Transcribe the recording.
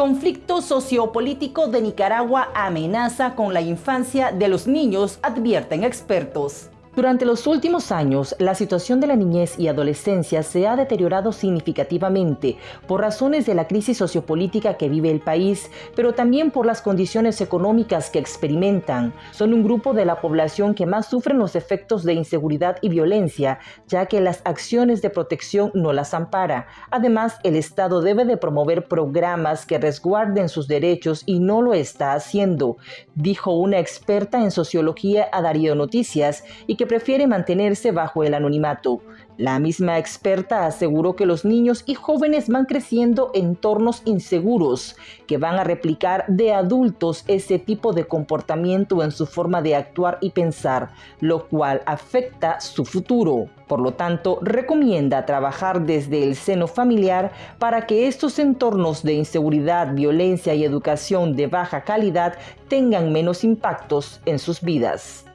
Conflicto sociopolítico de Nicaragua amenaza con la infancia de los niños, advierten expertos. Durante los últimos años, la situación de la niñez y adolescencia se ha deteriorado significativamente por razones de la crisis sociopolítica que vive el país, pero también por las condiciones económicas que experimentan. Son un grupo de la población que más sufren los efectos de inseguridad y violencia, ya que las acciones de protección no las ampara. Además, el Estado debe de promover programas que resguarden sus derechos y no lo está haciendo, dijo una experta en sociología a Darío Noticias y que prefiere mantenerse bajo el anonimato. La misma experta aseguró que los niños y jóvenes van creciendo en entornos inseguros, que van a replicar de adultos ese tipo de comportamiento en su forma de actuar y pensar, lo cual afecta su futuro. Por lo tanto, recomienda trabajar desde el seno familiar para que estos entornos de inseguridad, violencia y educación de baja calidad tengan menos impactos en sus vidas.